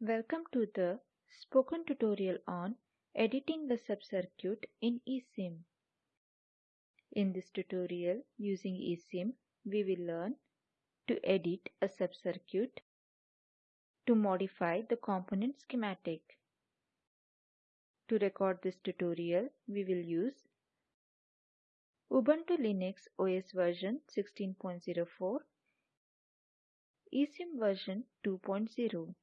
Welcome to the spoken tutorial on editing the subcircuit in eSIM. In this tutorial using eSIM, we will learn to edit a subcircuit, to modify the component schematic. To record this tutorial, we will use Ubuntu Linux OS version 16.04, eSIM version 2.0.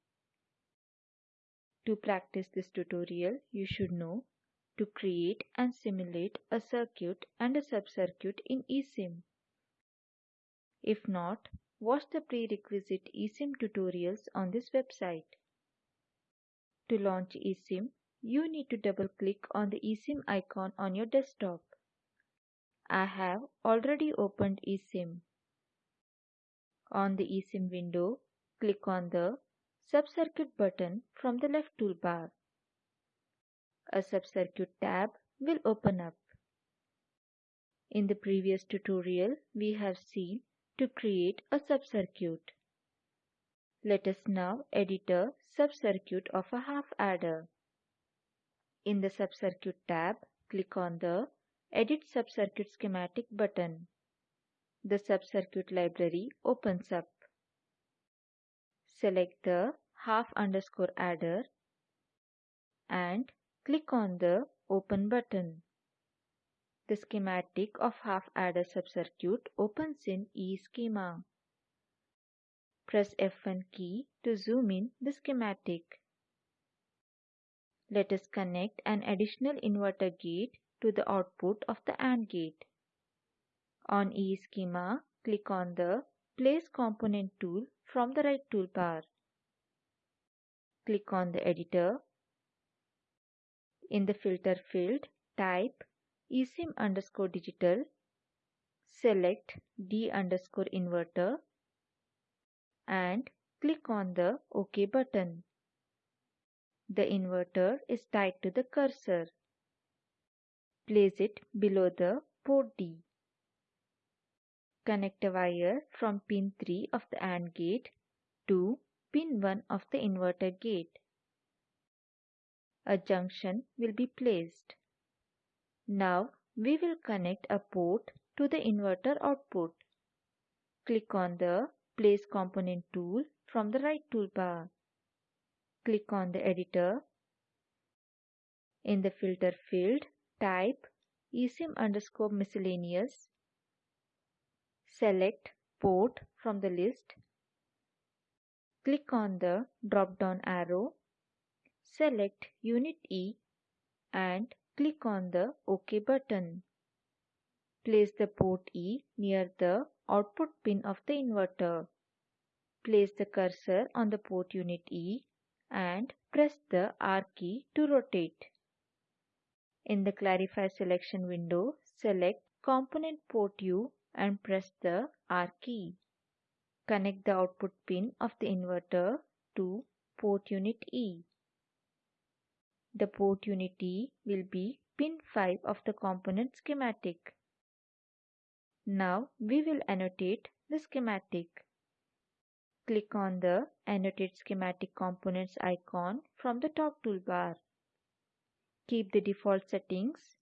To practice this tutorial, you should know to create and simulate a circuit and a subcircuit in eSIM. If not, watch the prerequisite eSIM tutorials on this website. To launch eSIM, you need to double click on the eSIM icon on your desktop. I have already opened eSIM. On the eSIM window, click on the Subcircuit button from the left toolbar. A subcircuit tab will open up. In the previous tutorial, we have seen to create a subcircuit. Let us now edit a subcircuit of a half adder. In the subcircuit tab, click on the Edit Subcircuit Schematic button. The subcircuit library opens up. Select the half underscore adder and click on the Open button. The schematic of half adder subcircuit opens in eSchema. Press F1 key to zoom in the schematic. Let us connect an additional inverter gate to the output of the AND gate. On eSchema, click on the Place Component tool from the right toolbar. Click on the editor. In the filter field, type eSIM underscore digital. Select D underscore inverter and click on the OK button. The inverter is tied to the cursor. Place it below the port D. Connect a wire from pin 3 of the AND gate to pin 1 of the inverter gate. A junction will be placed. Now we will connect a port to the inverter output. Click on the Place Component tool from the right toolbar. Click on the editor. In the filter field, type eSIM underscore miscellaneous Select Port from the list. Click on the drop-down arrow. Select Unit E and click on the OK button. Place the port E near the output pin of the inverter. Place the cursor on the port unit E and press the R key to rotate. In the Clarify selection window, select Component Port U and press the R key. Connect the output pin of the inverter to port unit E. The port unit E will be pin 5 of the component schematic. Now we will annotate the schematic. Click on the Annotate Schematic Components icon from the top toolbar. Keep the default settings.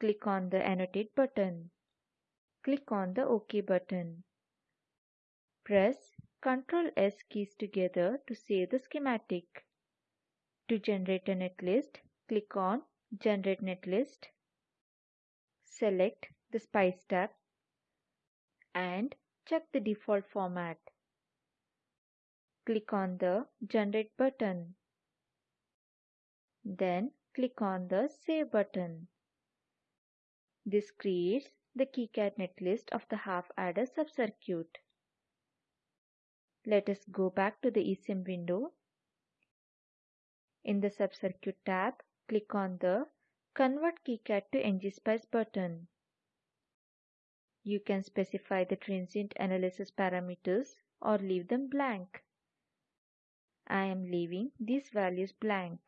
Click on the Annotate button. Click on the OK button. Press Ctrl S keys together to save the schematic. To generate a netlist, click on Generate Netlist. Select the Spice tab and check the default format. Click on the Generate button. Then click on the Save button. This creates the KiCad netlist of the half adder subcircuit. Let us go back to the eSIM window. In the subcircuit tab, click on the Convert KiCad to ngSpice button. You can specify the transient analysis parameters or leave them blank. I am leaving these values blank.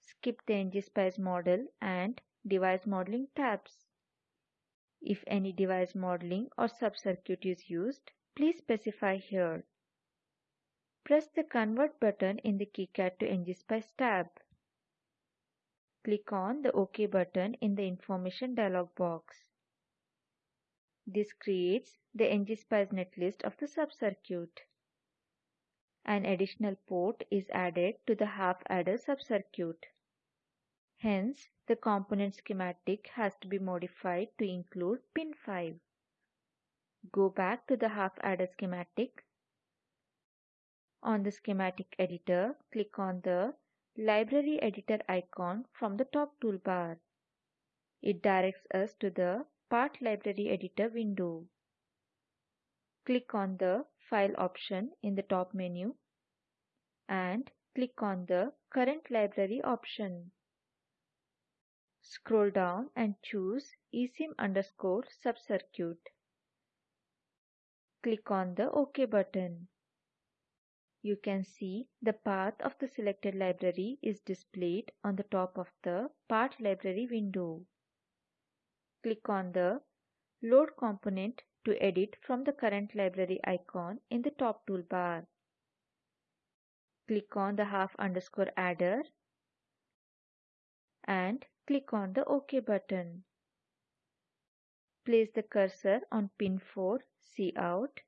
Skip the ngSpice model and device modeling tabs. If any device modeling or subcircuit is used, please specify here. press the Convert button in the KiCad to ngSpice tab. Click on the OK button in the Information dialog box. This creates the ngSpice netlist of the subcircuit. An additional port is added to the half adder subcircuit. Hence, the component schematic has to be modified to include pin 5. Go back to the half adder schematic. On the schematic editor, click on the library editor icon from the top toolbar. It directs us to the part library editor window. Click on the file option in the top menu and click on the current library option. Scroll down and choose esim underscore subcircuit. Click on the OK button. You can see the path of the selected library is displayed on the top of the Part Library window. Click on the Load component to edit from the current library icon in the top toolbar. Click on the half underscore adder and click on the OK button. Place the cursor on pin 4 out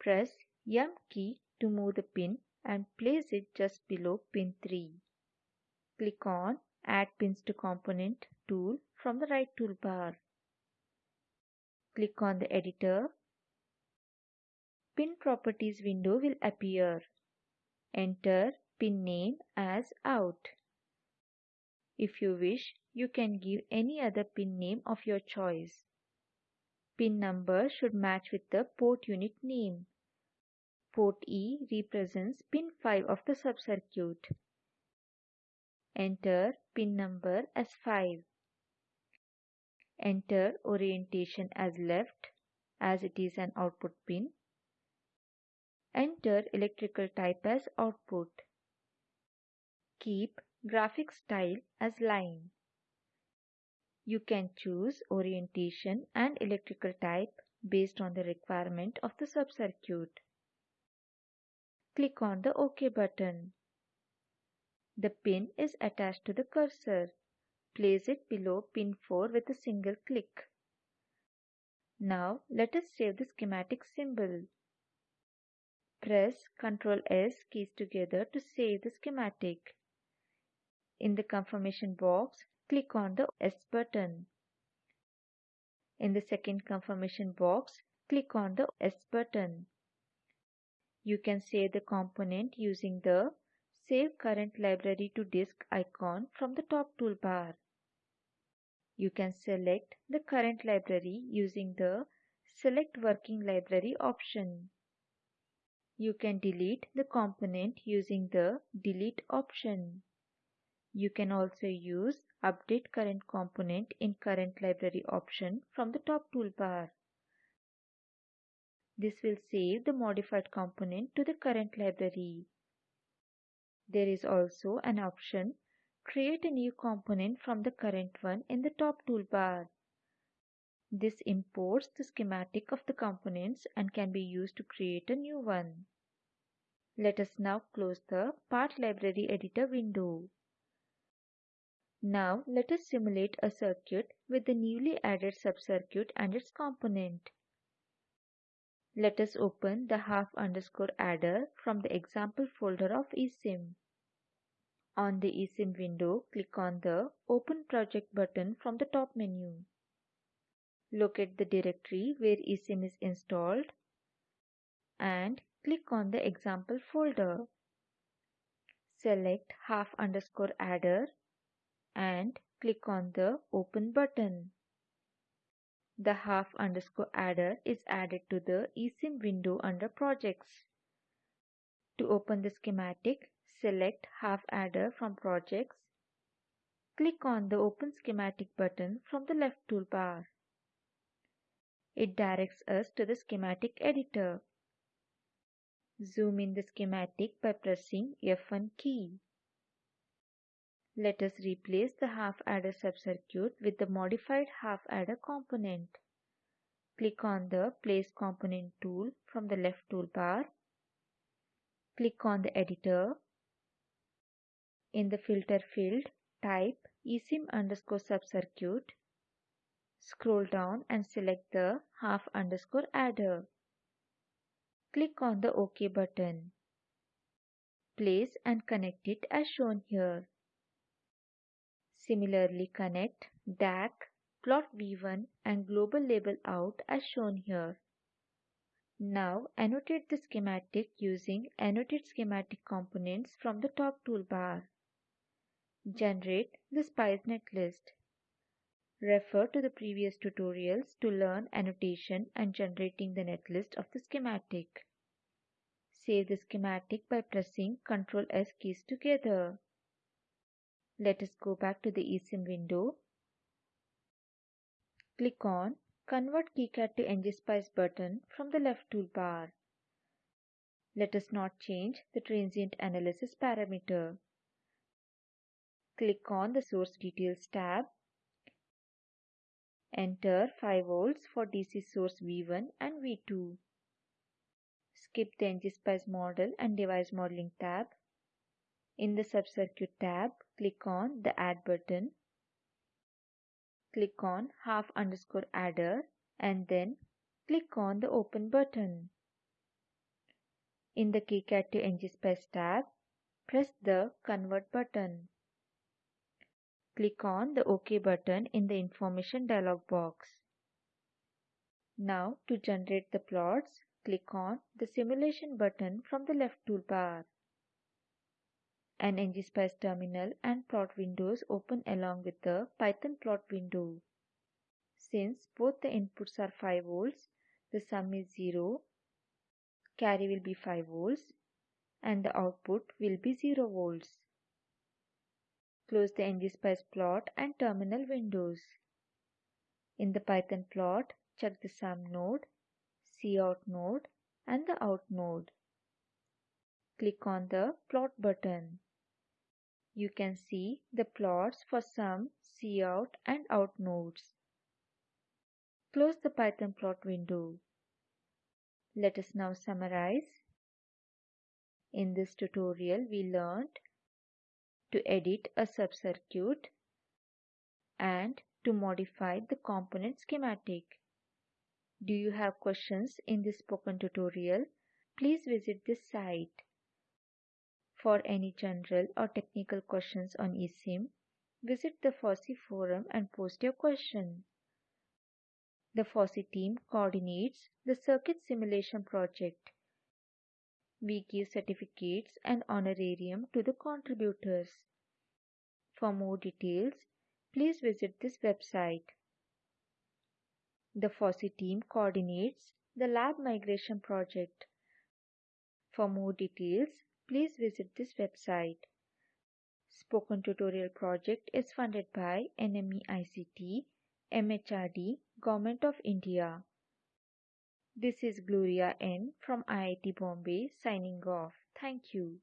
Press M key to move the pin and place it just below pin 3. Click on Add Pins to Component tool from the right toolbar. Click on the editor. Pin Properties window will appear. Enter pin name as out. If you wish, you can give any other pin name of your choice. Pin number should match with the port unit name. Port E represents pin 5 of the subcircuit. Enter pin number as 5. Enter orientation as left as it is an output pin. Enter electrical type as output. Keep graphic style as line. You can choose orientation and electrical type based on the requirement of the subcircuit. Click on the OK button. The pin is attached to the cursor. Place it below pin 4 with a single click. Now let us save the schematic symbol. Press Ctrl S keys together to save the schematic. In the confirmation box, click on the S button. In the second confirmation box, click on the S button. You can save the component using the Save Current Library to Disk icon from the top toolbar. You can select the current library using the Select Working Library option. You can delete the component using the Delete option. You can also use Update Current Component in Current Library option from the top toolbar. This will save the modified component to the current library. There is also an option Create a new component from the current one in the top toolbar. This imports the schematic of the components and can be used to create a new one. Let us now close the Part Library Editor window. Now let us simulate a circuit with the newly added subcircuit and its component. Let us open the half underscore adder from the example folder of eSIM. On the eSIM window, click on the Open Project button from the top menu. Locate the directory where eSIM is installed and click on the example folder. Select half underscore adder and click on the Open button. The half underscore adder is added to the eSIM window under Projects. To open the schematic, select half adder from Projects. Click on the Open Schematic button from the left toolbar. It directs us to the schematic editor. Zoom in the schematic by pressing F1 key. Let us replace the half adder subcircuit with the modified half adder component. Click on the Place Component tool from the left toolbar. Click on the editor. In the filter field, type eSIM underscore subcircuit. Scroll down and select the half underscore adder. Click on the OK button. Place and connect it as shown here. Similarly connect DAC, plot V1 and global label out as shown here. Now annotate the schematic using Annotate Schematic Components from the top toolbar. Generate the Spice netlist. Refer to the previous tutorials to learn annotation and generating the netlist of the schematic. Save the schematic by pressing Ctrl S keys together. Let us go back to the eSIM window. Click on Convert KiCad to ngSpice button from the left toolbar. Let us not change the transient analysis parameter. Click on the Source Details tab. Enter 5 volts for DC source V1 and V2. Skip the ngSpice model and device modeling tab. In the subcircuit tab, click on the Add button click on half underscore adder and then click on the open button. In the KiCad to ngSpice tab, press the convert button. Click on the OK button in the information dialog box. Now to generate the plots, click on the simulation button from the left toolbar. An ngSpice terminal and plot windows open along with the Python plot window. Since both the inputs are 5 volts, the sum is 0, carry will be 5 volts and the output will be 0 volts. Close the ngSpice plot and terminal windows. In the Python plot, check the sum node, cout node and the out node. Click on the plot button. You can see the plots for sum, cout and out nodes. Close the Python plot window. Let us now summarize. In this tutorial, we learned to edit a subcircuit and to modify the component schematic. Do you have questions in this spoken tutorial? Please visit this site. For any general or technical questions on eSIM, visit the FOSSEE forum and post your question. The FOSSEE team coordinates the circuit simulation project. We give certificates and honorarium to the contributors. For more details, please visit this website. The FOSSEE team coordinates the lab migration project. For more details, please visit this website. Spoken Tutorial project is funded by NMEICT, MHRD, Government of India. This is Gloria N from IIT Bombay signing off. Thank you.